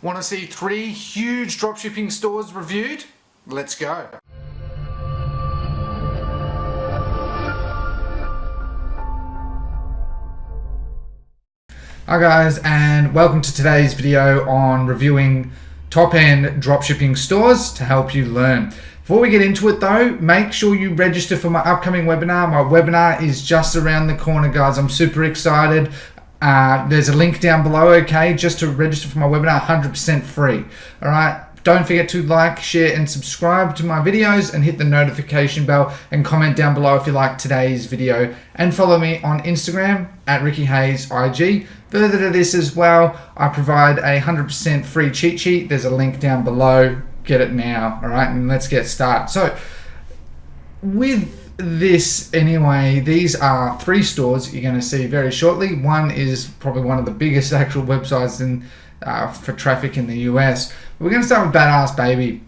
Want to see three huge dropshipping stores reviewed? Let's go. Hi guys and welcome to today's video on reviewing top end dropshipping stores to help you learn. Before we get into it though, make sure you register for my upcoming webinar. My webinar is just around the corner guys. I'm super excited. Uh, there's a link down below, okay, just to register for my webinar, 100% free. All right, don't forget to like, share, and subscribe to my videos and hit the notification bell and comment down below if you like today's video. And follow me on Instagram at Ricky Hayes IG. Further to this as well, I provide a 100% free cheat sheet. There's a link down below. Get it now, all right, and let's get started. So, with this anyway. These are three stores you're going to see very shortly. One is probably one of the biggest actual websites in uh, for traffic in the US we're going to start with Badass Baby.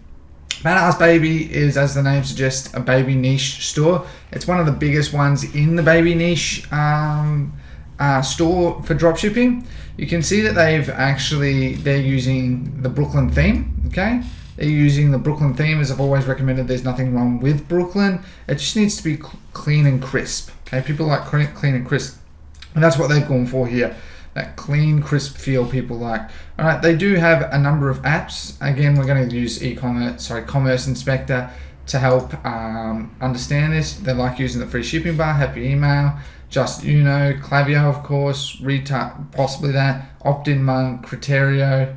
Badass Baby is as the name suggests a baby niche store. It's one of the biggest ones in the baby niche um, uh, store for dropshipping. You can see that they've actually they're using the Brooklyn theme okay using the Brooklyn theme as I've always recommended. There's nothing wrong with Brooklyn. It just needs to be clean and crisp. Okay, people like clean and crisp. And that's what they've gone for here. That clean, crisp feel people like. All right, they do have a number of apps. Again, we're going to use e-commerce, sorry, Commerce Inspector to help um, understand this. They like using the free shipping bar, Happy Email, Just you know, Klaviyo, of course, Recart, possibly that, OptiMonk, Criterio,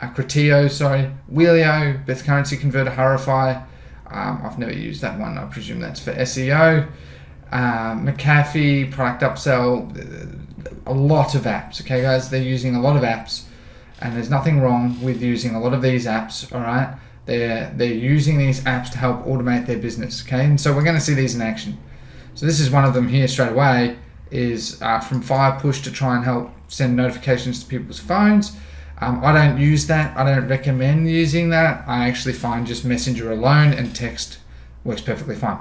Acritio, sorry, Wheelio, Best Currency Converter, Hurrify. Um, I've never used that one. I presume that's for SEO. Um, McAfee, Product Upsell, a lot of apps. Okay, guys, they're using a lot of apps, and there's nothing wrong with using a lot of these apps. All right, they're they're using these apps to help automate their business. Okay, and so we're going to see these in action. So this is one of them here straight away. Is uh, from Firepush to try and help send notifications to people's phones. Um, I don't use that. I don't recommend using that. I actually find just Messenger alone and text works perfectly fine.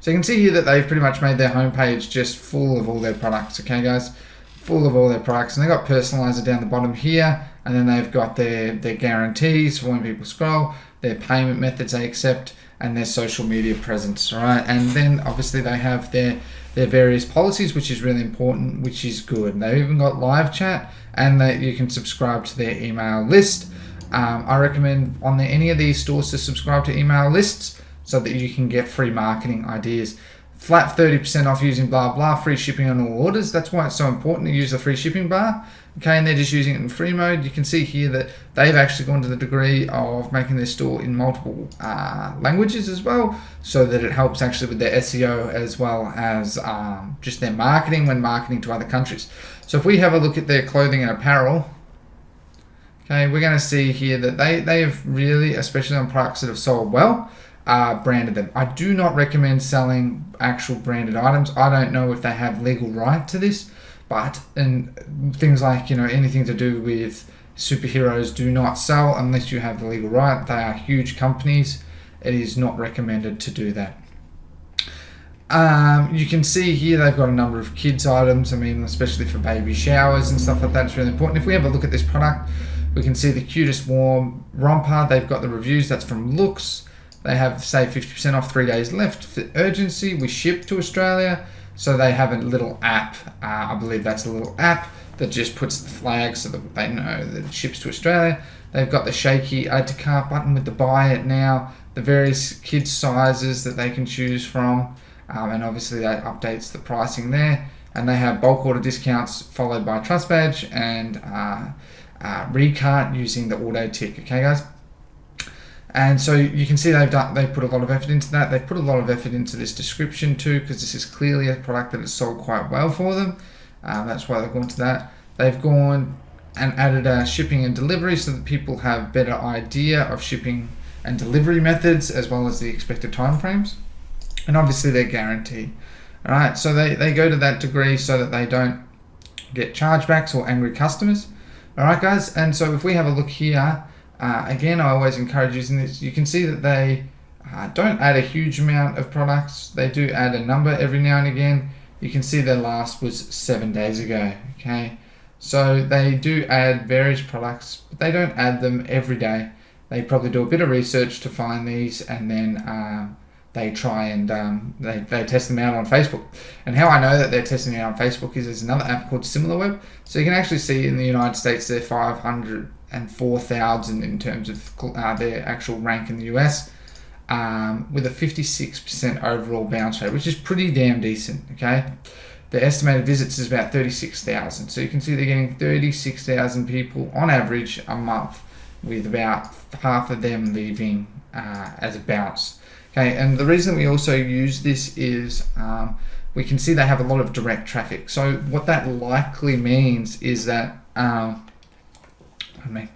So you can see here that they've pretty much made their homepage just full of all their products. Okay, guys, full of all their products, and they've got personalizer down the bottom here, and then they've got their their guarantees for when people scroll, their payment methods they accept, and their social media presence. All right, and then obviously they have their their various policies, which is really important, which is good. They've even got live chat and that you can subscribe to their email list. Um, I recommend on the, any of these stores to subscribe to email lists so that you can get free marketing ideas. Flat 30% off using blah blah, free shipping on all orders. That's why it's so important to use the free shipping bar okay and they're just using it in free mode you can see here that they've actually gone to the degree of making their store in multiple uh, languages as well so that it helps actually with their SEO as well as um, just their marketing when marketing to other countries so if we have a look at their clothing and apparel okay we're going to see here that they they have really especially on products that have sold well uh, branded them. I do not recommend selling actual branded items. I don't know if they have legal right to this, but and things like you know anything to do with superheroes do not sell unless you have the legal right. They are huge companies. It is not recommended to do that. Um, you can see here they've got a number of kids items. I mean, especially for baby showers and stuff like that. It's really important. If we have a look at this product, we can see the cutest warm romper. They've got the reviews. That's from Loox. They have say 50% off three days left. For urgency, we ship to Australia. So they have a little app, uh, I believe that's a little app that just puts the flag so that they know that it ships to Australia. They've got the shaky add to cart button with the buy it now, the various kids sizes that they can choose from, um, and obviously that updates the pricing there. And they have bulk order discounts followed by trust badge and uh, uh, recart using the auto tick. Okay, guys. And so you can see they've done, they've put a lot of effort into that. They've put a lot of effort into this description too, because this is clearly a product that has sold quite well for them. Um, that's why they've gone to that. They've gone and added a shipping and delivery so that people have better idea of shipping and delivery methods as well as the expected timeframes. And obviously their guarantee. All right, so they, they go to that degree so that they don't get chargebacks or angry customers. All right, guys, and so if we have a look here, uh, again, I always encourage using this. You can see that they uh, don't add a huge amount of products. They do add a number every now and again. You can see their last was seven days ago. Okay, So they do add various products, but they don't add them every day. They probably do a bit of research to find these, and then uh, they try and um, they, they test them out on Facebook. And how I know that they're testing it out on Facebook is there's another app called SimilarWeb. So you can actually see in the United States they're 504,000 in terms of uh, their actual rank in the US. Um, with a 56% overall bounce rate, which is pretty damn decent. Okay, the estimated visits is about 36,000. So you can see they're getting 36,000 people on average a month, with about half of them leaving uh, as a bounce. Okay, and the reason we also use this is um, we can see they have a lot of direct traffic. So what that likely means is that, um, Mean,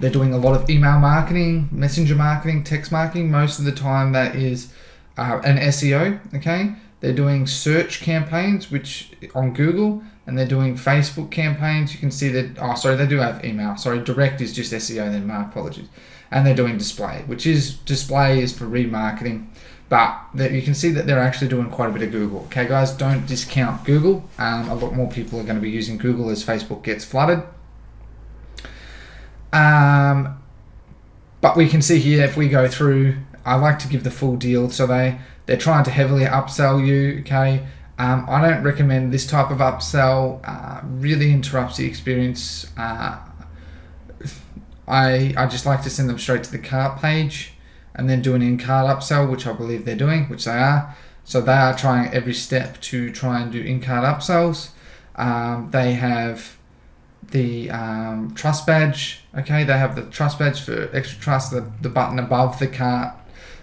they're doing a lot of email marketing, messenger marketing, text marketing. Most of the time that is uh, an SEO, okay? They're doing search campaigns, which on Google, and they're doing Facebook campaigns. You can see that, oh, sorry, they do have email. Sorry, direct is just SEO, then my apologies. And they're doing display, which is, display is for remarketing. But you can see that they're actually doing quite a bit of Google. Okay, guys, don't discount Google. Um, a lot more people are going to be using Google as Facebook gets flooded. Um, but we can see here if we go through, I like to give the full deal. So they, they're trying to heavily upsell you, okay? Um, I don't recommend this type of upsell. Uh, really interrupts the experience. Uh, I, I just like to send them straight to the cart page and then do an in-cart upsell, which I believe they're doing, which they are. So they are trying every step to try and do in-cart upsells. Um, they have the um, trust badge. Okay, they have the trust badge for extra trust, the, the button above the cart,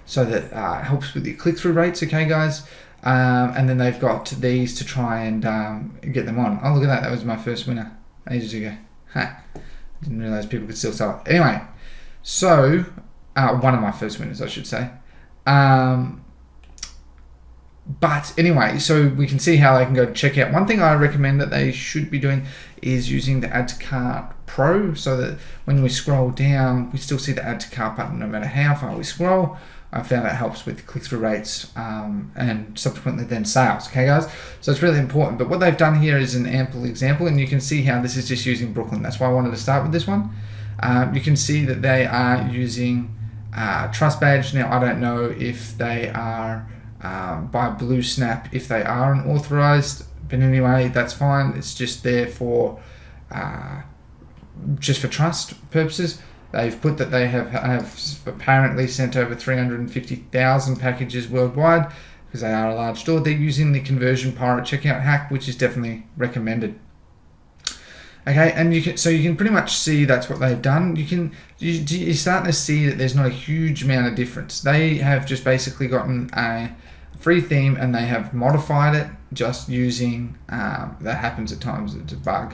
so that uh, helps with your click through rates. Okay, guys. Um, and then they've got these to try and um, get them on. Oh, look at that. That was my first winner ages ago. Ha. Didn't realize people could still sell it. Anyway, so uh, one of my first winners, I should say. Um, but anyway, so we can see how they can go check out. One thing I recommend that they should be doing is using the Add to Cart Pro so that when we scroll down, we still see the Add to Cart button no matter how far we scroll. I found that helps with click-through rates um, and subsequently then sales. Okay, guys? So it's really important. But what they've done here is an ample example, and you can see how this is just using Brooklyn. That's why I wanted to start with this one. Um, you can see that they are using uh, Trust Badge. Now, I don't know if they are um, by Blue Snap if they are an authorized, but anyway, that's fine. It's just there for uh, just for trust purposes. They've put that they have, have apparently sent over 350,000 packages worldwide because they are a large store. They're using the conversion pirate checkout hack, which is definitely recommended. Okay, and you can so you can pretty much see that's what they've done. You can you, you're starting to see that there's not a huge amount of difference. They have just basically gotten a free theme and they have modified it just using um, that happens at times. It's a bug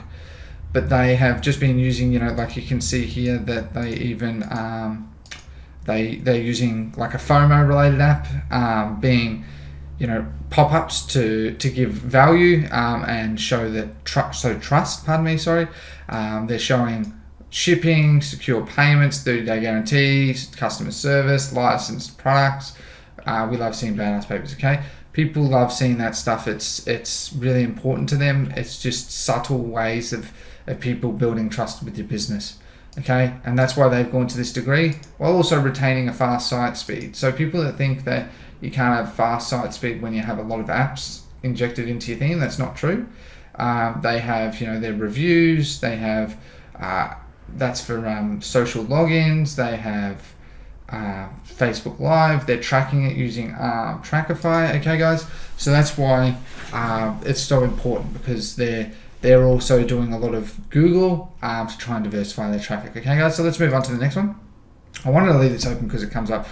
but they have just been using, you know, like you can see here that they even um, they they're using like a FOMO related app, um, being you know pop-ups to to give value um, and show that trust. So trust, pardon me, sorry. Um, they're showing shipping, secure payments, 30-day guarantees, customer service, licensed products. Uh, we love seeing badass papers. Okay, people love seeing that stuff. It's it's really important to them. It's just subtle ways of of people building trust with your business. Okay, and that's why they've gone to this degree while also retaining a fast site speed. So people that think that you can't have fast site speed when you have a lot of apps injected into your thing, that's not true. Um, they have, you know, their reviews. They have uh, that's for um, social logins. They have uh, Facebook Live. They're tracking it using um, Trackify. Okay, guys. So that's why uh, it's so important because they're they're also doing a lot of Google um, to try and diversify their traffic. Okay, guys, so let's move on to the next one. I wanted to leave this open because it comes up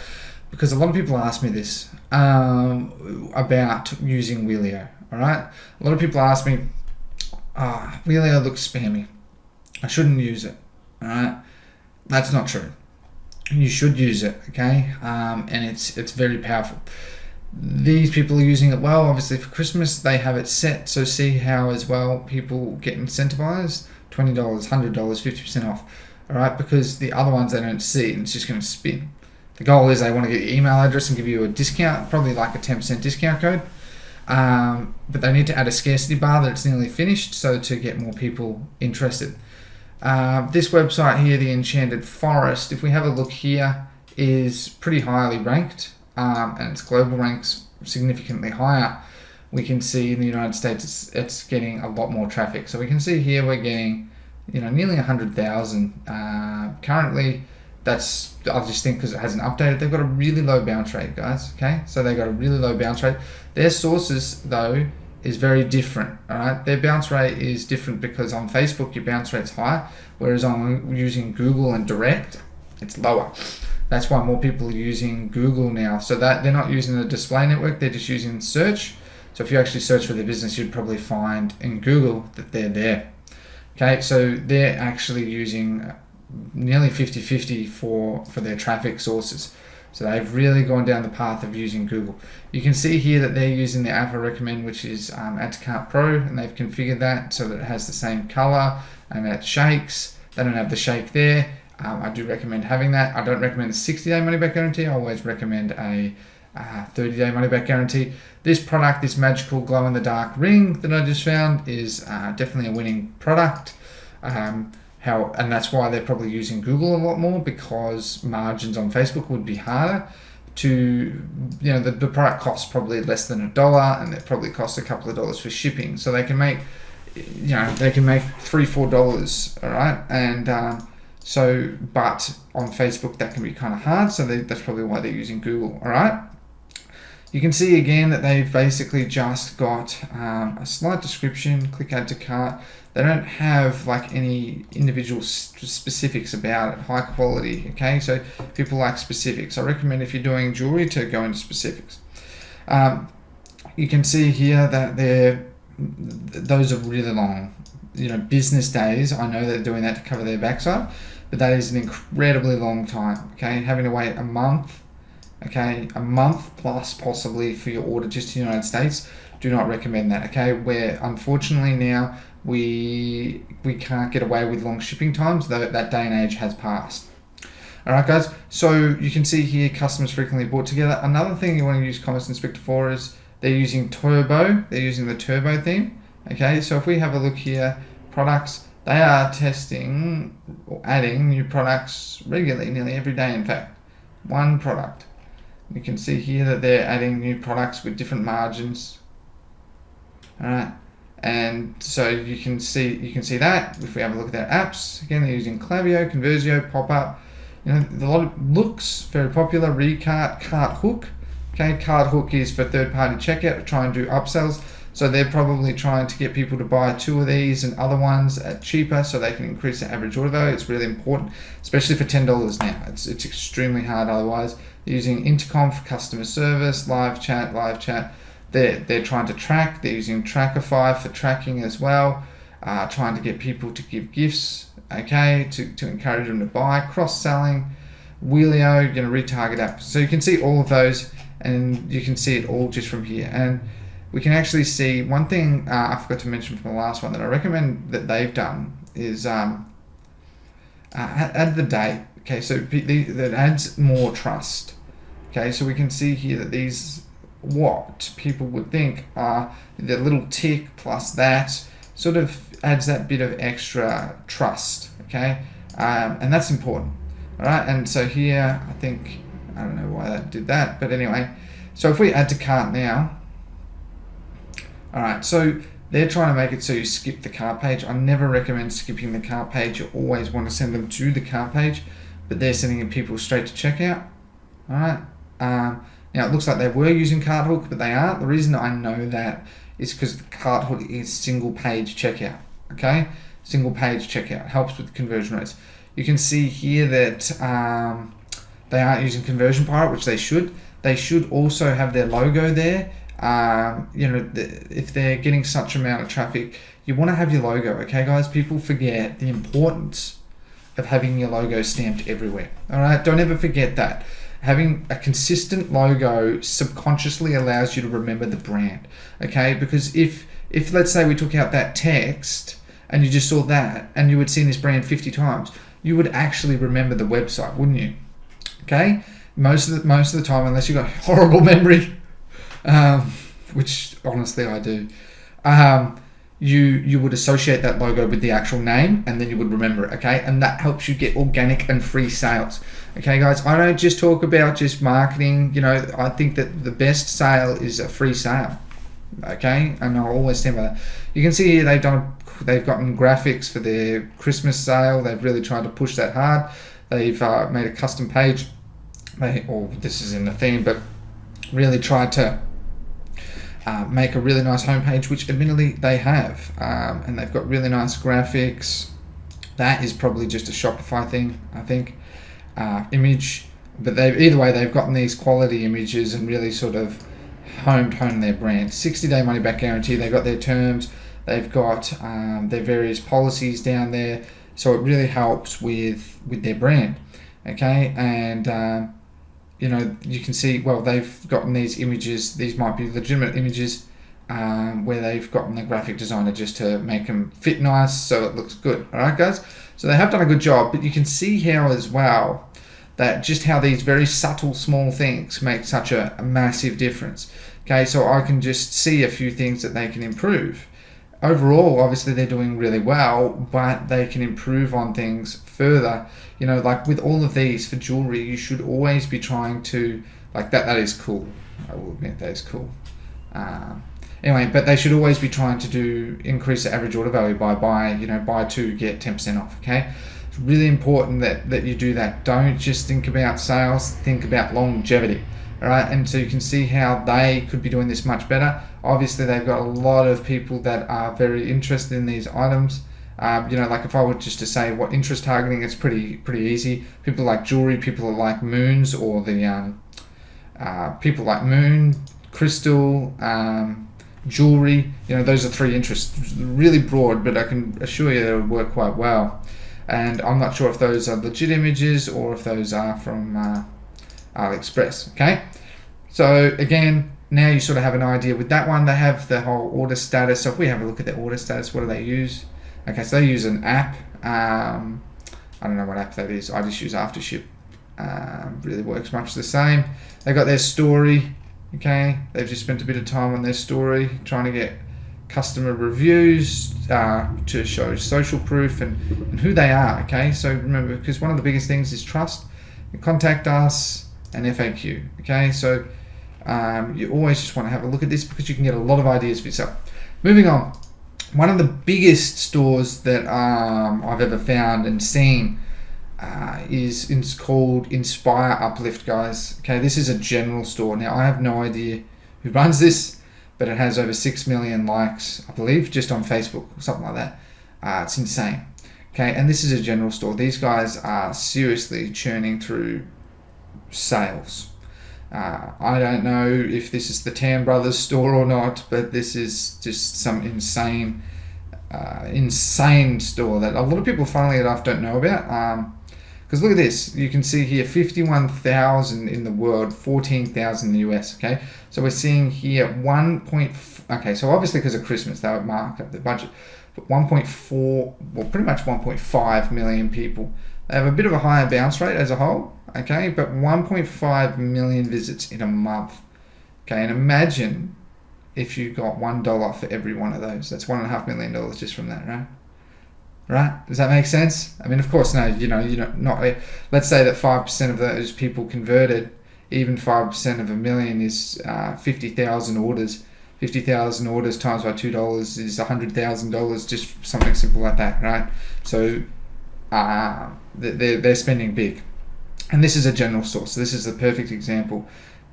because a lot of people ask me this um, about using Wheelio. All right, a lot of people ask me, ah, oh, Wheelio looks spammy. I shouldn't use it. All right, that's not true. You should use it. Okay, um, and it's it's very powerful these people are using it well. Obviously, for Christmas, they have it set. So, see how as well people get incentivized $20, $100, 50% off. All right, because the other ones they don't see and it's just going to spin. The goal is they want to get your email address and give you a discount, probably like a 10% discount code. Um, but they need to add a scarcity bar that it's nearly finished so to get more people interested. Uh, this website here, the Enchanted Forest, if we have a look here, is pretty highly ranked um, and its global ranks significantly higher. We can see in the United States it's, it's getting a lot more traffic. So we can see here we're getting you know nearly 100,000 uh, currently that's I just think because it hasn't updated. They've got a really low bounce rate, guys. Okay, so they got a really low bounce rate. Their sources though is very different. All right, their bounce rate is different because on Facebook your bounce rate's higher, whereas on using Google and Direct, it's lower. That's why more people are using Google now. So that they're not using the display network; they're just using search. So if you actually search for their business, you'd probably find in Google that they're there. Okay, so they're actually using nearly 50-50 for, for their traffic sources. So they've really gone down the path of using Google. You can see here that they're using the app I recommend, which is um, Add to Cart Pro, and they've configured that so that it has the same color and it shakes. They don't have the shake there. Um, I do recommend having that. I don't recommend a 60-day money-back guarantee. I always recommend a 30-day uh, money-back guarantee. This product, this magical glow-in-the-dark ring that I just found, is uh, definitely a winning product. Um, how and that's why they're probably using Google a lot more because margins on Facebook would be harder to you know the, the product costs probably less than a dollar and it probably costs a couple of dollars for shipping. So they can make you know they can make three four dollars all right? And um, so but on Facebook that can be kind of hard so they, that's probably why they're using Google all right you can see again that they've basically just got um, a slight description click add to cart they don't have like any individual specifics about it, high quality, okay? So people like specifics. I recommend if you're doing jewelry to go into specifics. Um, you can see here that they're, those are really long. You know, business days, I know they're doing that to cover their backside, but that is an incredibly long time, okay? Having to wait a month, okay? A month plus possibly for your order just in the United States, do not recommend that, okay? Where unfortunately now we we can't get away with long shipping times, though that day and age has passed. Alright guys, so you can see here customers frequently bought together. Another thing you want to use Commerce Inspector for is they're using Turbo, they're using the Turbo theme. Okay, so if we have a look here, products, they are testing or adding new products regularly, nearly every day in fact. One product. You can see here that they're adding new products with different margins. Alright, and so you can see you can see that if we have a look at their apps again they're using Klaviyo, Conversio, Pop-up you know a lot of Loox very popular Recart, Cart Hook. okay Cart Hook is for third-party checkout try and do upsells so they're probably trying to get people to buy two of these and other ones at cheaper so they can increase the average order value. It's really important, especially for $10 now. It's, it's extremely hard otherwise. Using Intercom for customer service, live chat, live chat. They're, they're trying to track, they're using Trackify for tracking as well, uh, trying to get people to give gifts, okay, to, to encourage them to buy, cross-selling, Wheelio, you know, retarget apps. So you can see all of those and you can see it all just from here. And we can actually see one thing uh, I forgot to mention from the last one that I recommend that they've done is um, uh, add the date. Okay, so that adds more trust. Okay, so we can see here that these what people would think are the little tick plus that sort of adds that bit of extra trust okay um, and that's important all right and so here I think I don't know why that did that but anyway so if we add to cart now all right so they're trying to make it so you skip the cart page I never recommend skipping the cart page you always want to send them to the cart page but they're sending people straight to checkout all right um, now it looks like they were using Carthook, but they aren't. The reason I know that is because Carthook is single page checkout. Okay, single page checkout helps with conversion rates. You can see here that um, they aren't using Conversion Pirate, which they should. They should also have their logo there. Um, you know, if they're getting such amount of traffic, you want to have your logo. Okay, guys. People forget the importance of having your logo stamped everywhere. All right, don't ever forget that having a consistent logo subconsciously allows you to remember the brand okay because if if let's say we took out that text and you just saw that and you had seen this brand 50 times you would actually remember the website wouldn't you okay most of the most of the time unless you've got horrible memory um, which honestly I do, um, you you would associate that logo with the actual name and then you would remember it okay? And that helps you get organic and free sales. Okay guys i don't just talk about just marketing you know i think that the best sale is a free sale okay? And i'll always stand that you can see here they've done they've gotten graphics for their christmas sale. They've really tried to push that hard. They've uh, made a custom page. They, or this is in the theme but really tried to uh, make a really nice homepage, which admittedly they have, um, and they've got really nice graphics. That is probably just a Shopify thing, I think. Uh, image, but they've either way they've gotten these quality images and really sort of homed home their brand. 60 day money back guarantee. They've got their terms. They've got um, their various policies down there, so it really helps with with their brand. Okay, and um, you know, you can see, well, they've gotten these images, these might be legitimate images, um, where they've gotten the graphic designer just to make them fit nice so it looks good. All right, guys? So they have done a good job, but you can see how as well that just how these very subtle small things make such a, a massive difference. Okay, so I can just see a few things that they can improve overall, obviously they're doing really well, but they can improve on things further. You know, like with all of these for jewelry, you should always be trying to like that. That is cool. I will admit that is cool. Um, anyway, but they should always be trying to do increase the average order value by buy. You know, buy two get ten percent off. Okay. It's really important that, that you do that. Don't just think about sales, think about longevity. All right, and so you can see how they could be doing this much better. Obviously, they've got a lot of people that are very interested in these items. Um, you know, like if I were just to say what interest targeting, it's pretty pretty easy. People like jewelry, people like moons, or the um, uh, people like moon, crystal, um, jewelry. You know, those are three interests. Really broad, but I can assure you they would work quite well. And I'm not sure if those are legit images or if those are from uh, AliExpress. Okay, so again, now you sort of have an idea with that one. They have the whole order status. So if we have a look at their order status, what do they use? Okay, so they use an app. Um, I don't know what app that is. I just use AfterShip. Um, really works much the same. They got their story. Okay, they've just spent a bit of time on their story, trying to get customer reviews uh, to show social proof and, and who they are. Okay, so remember, because one of the biggest things is trust. Contact us and FAQ. Okay, so um, you always just want to have a look at this because you can get a lot of ideas for yourself. Moving on, one of the biggest stores that um, I've ever found and seen uh, is it's called Inspire Uplift, guys. Okay, this is a general store. Now I have no idea who runs this, but it has over six million likes, I believe, just on Facebook or something like that. Uh, it's insane. Okay, and this is a general store. These guys are seriously churning through sales. Uh, I don't know if this is the Tam Brothers store or not, but this is just some insane, uh, insane store that a lot of people, funnily enough, don't know about. Because um, look at this, you can see here 51,000 in the world, 14,000 in the US. Okay, so we're seeing here 1. Point okay, so obviously because of Christmas, they would mark up the budget, but 1.4, well, pretty much 1.5 million people. They have a bit of a higher bounce rate as a whole, okay, but 1.5 million visits in a month. Okay, and imagine if you got one dollar for every one of those. That's one and a half million dollars just from that, right? Right? Does that make sense? I mean, of course, no. You know, you know, not. Let's say that five percent of those people converted. Even five percent of a million is uh, fifty thousand orders. Fifty thousand orders times by two dollars is hundred thousand dollars. Just something simple like that, right? So, uh, they're they're spending big and this is a general source. So this is the perfect example.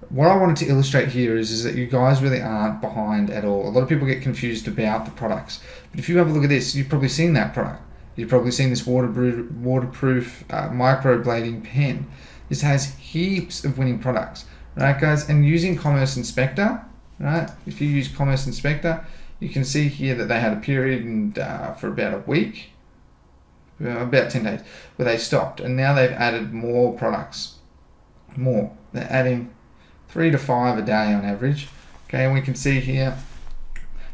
What I wanted to illustrate here is, is that you guys really aren't behind at all. A lot of people get confused about the products. But if you have a look at this, you've probably seen that product. You've probably seen this waterproof, waterproof uh, microblading pen. This has heaps of winning products, right guys? And using Commerce Inspector, right? If you use Commerce Inspector, you can see here that they had a period and, uh, for about a week about 10 days, where they stopped. And now they've added more products. More. They're adding three to five a day on average. Okay, and we can see here,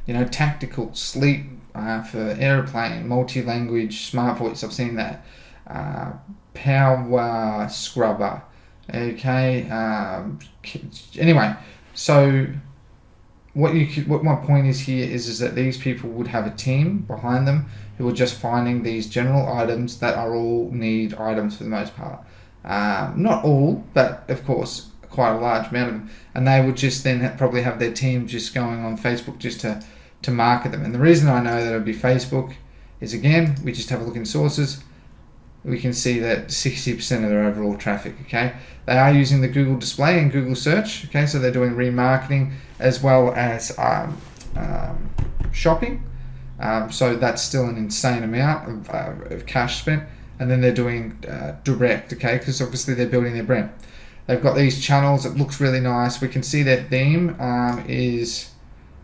you know, tactical, sleep uh, for airplane, multi-language, smart voice, I've seen that. Uh, power scrubber. Okay, um, anyway, so what you could, what my point is here is is that these people would have a team behind them who are just finding these general items that are all need items for the most part. Um, not all, but of course quite a large amount of them, and they would just then probably have their team just going on Facebook just to to market them. And the reason I know that it would be Facebook is again we just have a look in sources. We can see that 60% of their overall traffic. Okay, they are using the Google display and Google search. Okay, so they're doing remarketing as well as um, um, shopping. Um, so that's still an insane amount of, uh, of cash spent. And then they're doing uh, direct, okay, because obviously they're building their brand. They've got these channels. It looks really nice. We can see their theme um, is,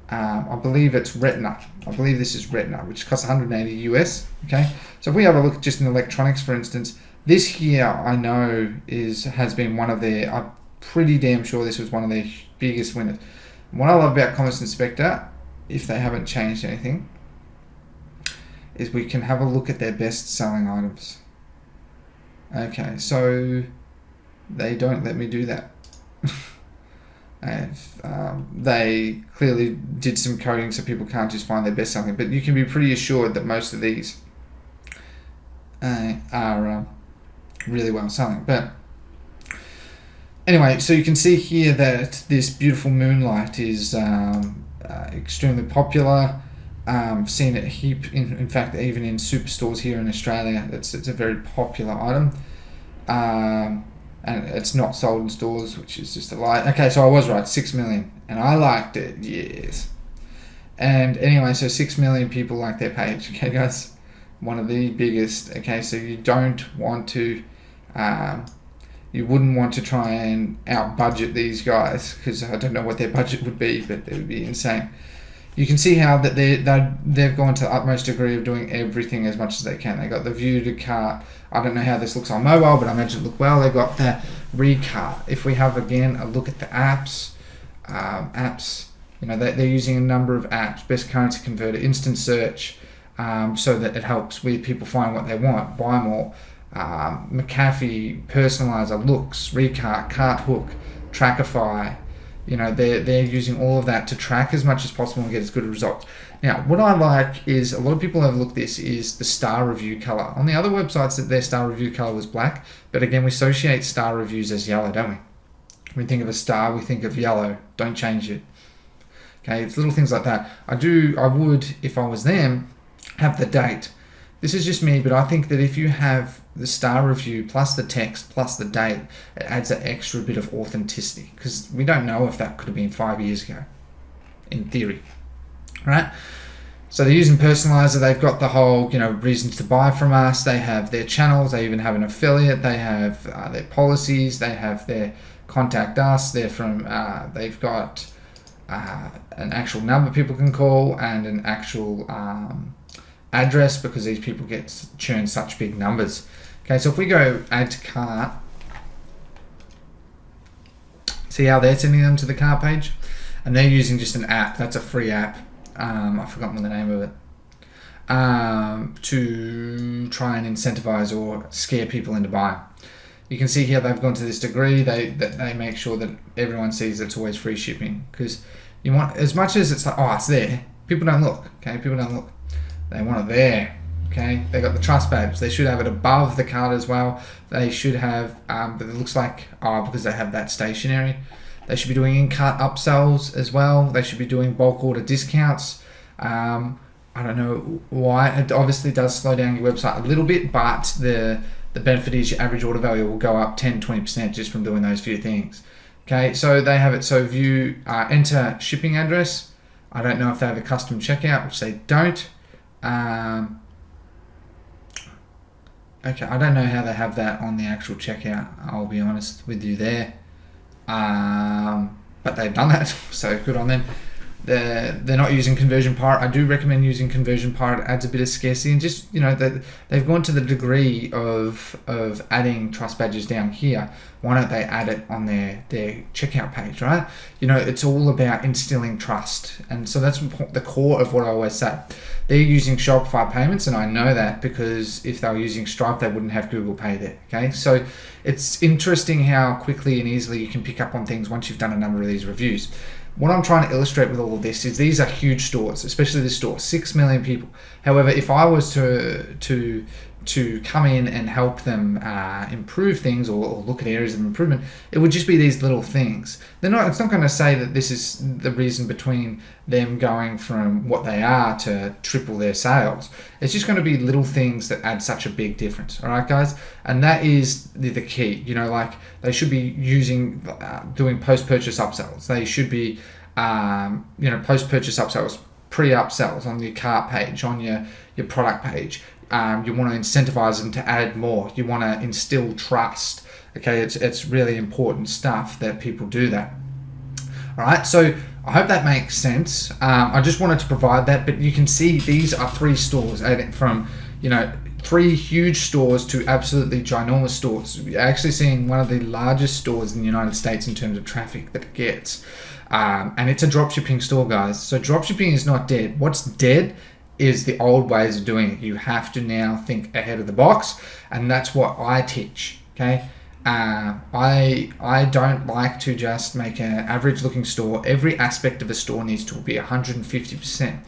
um, I believe it's Retina. I believe this is Retina, which costs 180 US. Okay, so if we have a look just in electronics, for instance, this here I know is has been one of their. I'm pretty damn sure this was one of their biggest winners. What I love about Commerce Inspector, if they haven't changed anything, is we can have a look at their best selling items. Okay, so they don't let me do that. and um, they clearly did some coding so people can't just find their best selling. But you can be pretty assured that most of these uh, are uh, really well selling. But anyway, so you can see here that this beautiful moonlight is um, uh, extremely popular. Um, seen it heap in, in fact even in superstores here in Australia it's, it's a very popular item um, and it's not sold in stores which is just a lie. Okay so I was right 6 million. And I liked it yes. And anyway so 6 million people like their page okay guys? One of the biggest okay? So you don't want to um, you wouldn't want to try and out budget these guys because I don't know what their budget would be but it would be insane you can see how that they they they've gone to the utmost degree of doing everything as much as they can. They got the view to cart. I don't know how this Loox on mobile, but I imagine it look well. They got the recart. If we have again a look at the apps, um, apps, you know they, they're using a number of apps. Best currency converter, instant search, um, so that it helps with people find what they want, buy more. Um, McAfee, personalizer, looks, recart, cart hook, Trackify you know they're they're using all of that to track as much as possible and get as good a result. Now what i like is a lot of people have looked this is the star review color. On the other websites that their star review color was black but again we associate star reviews as yellow don't we? We think of a star we think of yellow. Don't change it. Okay it's little things like that. I do i would if i was them have the date. This is just me but i think that if you have the star review plus the text plus the date, it adds an extra bit of authenticity because we don't know if that could have been five years ago, in theory, right? So they're using personalizer. They've got the whole, you know, reasons to buy from us. They have their channels. They even have an affiliate. They have uh, their policies. They have their contact us. They're from. Uh, they've got uh, an actual number people can call and an actual um, address because these people get churn such big numbers. Okay, so if we go add to cart, see how they're sending them to the cart page? And they're using just an app, that's a free app. Um, I've forgotten the name of it. Um, to try and incentivize or scare people into buying. You can see here they've gone to this degree. They that they make sure that everyone sees it's always free shipping because you want as much as it's like oh it's there. People don't look. Okay, people don't look. They want it there. Okay, they got the trust badge. They should have it above the card as well. They should have, um, but it looks like, oh, because they have that stationary. They should be doing in-cart upsells as well. They should be doing bulk order discounts. Um, I don't know why. It obviously does slow down your website a little bit, but the the benefit is your average order value will go up 10 20% just from doing those few things. Okay, so they have it. So view, uh, enter shipping address. I don't know if they have a custom checkout, which they don't. Um, okay, I don't know how they have that on the actual checkout. I'll be honest with you there. Um, but they've done that, so good on them. They're, they're not using conversion pirate. I do recommend using conversion pirate. It adds a bit of scarcity and just you know they, they've gone to the degree of of adding trust badges down here. Why don't they add it on their their checkout page, right? You know it's all about instilling trust, and so that's the core of what I always say. They're using Shopify payments, and I know that because if they were using Stripe, they wouldn't have Google Pay there. Okay, so it's interesting how quickly and easily you can pick up on things once you've done a number of these reviews. What I'm trying to illustrate with all of this is these are huge stores, especially this store, six million people. However, if I was to to to come in and help them uh, improve things or, or, look at areas of improvement, it would just be these little things. They're not. It's not going to say that this is the reason between them going from what they are to triple their sales. It's just going to be little things that add such a big difference. All right, guys, and that is the, the key. You know, like they should be using uh, doing post purchase upsells. They should be, um, you know, post purchase upsells pre upsells on your cart page, on your, your product page um, you want to incentivize them to add more. You want to instill trust. Okay, it's it's really important stuff that people do that. All right, so I hope that makes sense. Um, I just wanted to provide that, but you can see these are three stores from you know three huge stores to absolutely ginormous stores. You're actually seeing one of the largest stores in the United States in terms of traffic that it gets. Um, and it's a dropshipping store, guys. So dropshipping is not dead. What's dead is the old ways of doing it. You have to now think ahead of the box, and that's what I teach. Okay, uh, I I don't like to just make an average looking store. Every aspect of a store needs to be 150 percent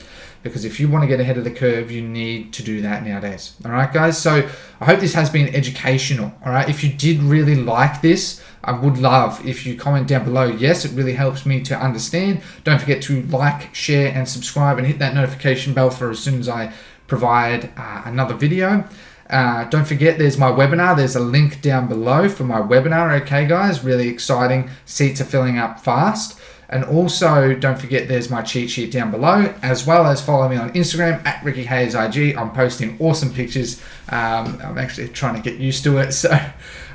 because if you want to get ahead of the curve, you need to do that nowadays. All right, guys. So I hope this has been educational. All right. If you did really like this, I would love if you comment down below. Yes, it really helps me to understand. Don't forget to like, share, and subscribe, and hit that notification bell for as soon as I provide uh, another video. Uh, don't forget, there's my webinar. There's a link down below for my webinar. Okay, guys, really exciting. Seats are filling up fast. And also, don't forget there's my cheat sheet down below, as well as follow me on Instagram at Ricky Hayes IG. I'm posting awesome pictures. Um, I'm actually trying to get used to it. So,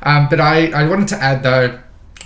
um, but I, I wanted to add though,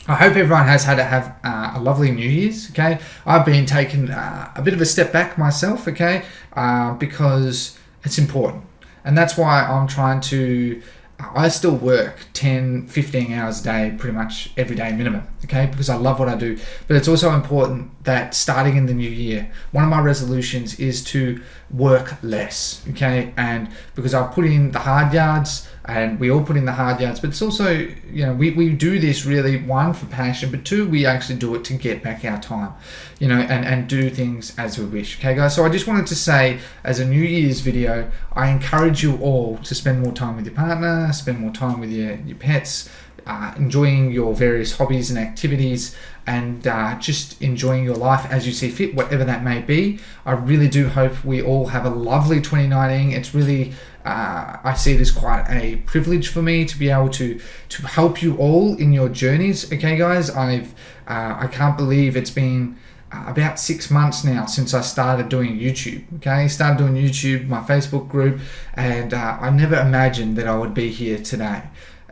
I hope everyone has had to have uh, a lovely New Year's. Okay, I've been taking uh, a bit of a step back myself. Okay, uh, because it's important, and that's why I'm trying to I still work 10, 15 hours a day, pretty much every day minimum, okay, because I love what I do. But it's also important that starting in the new year, one of my resolutions is to work less, okay, and because I've put in the hard yards, and we all put in the hard yards but it's also you know we, we do this really one for passion but two we actually do it to get back our time you know and and do things as we wish okay guys so i just wanted to say as a new year's video i encourage you all to spend more time with your partner spend more time with your, your pets uh, enjoying your various hobbies and activities and uh, just enjoying your life as you see fit, whatever that may be. I really do hope we all have a lovely 2019. It's really, uh, I see it as quite a privilege for me to be able to to help you all in your journeys. Okay, guys, I've uh, I can't believe it's been uh, about six months now since I started doing YouTube. Okay, started doing YouTube, my Facebook group, and uh, I never imagined that I would be here today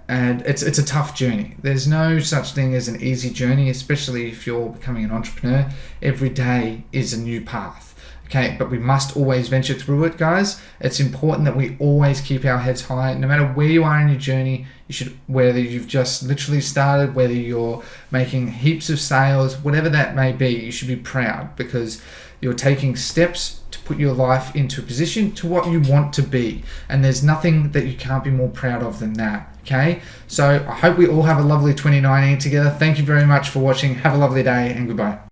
and it's it's a tough journey. There's no such thing as an easy journey, especially if you're becoming an entrepreneur. Every day is a new path. Okay, but we must always venture through it, guys. It's important that we always keep our heads high. No matter where you are in your journey, you should whether you've just literally started, whether you're making heaps of sales, whatever that may be, you should be proud because you're taking steps to put your life into a position to what you want to be. And there's nothing that you can't be more proud of than that. Okay, so I hope we all have a lovely 2019 together. Thank you very much for watching. Have a lovely day and goodbye.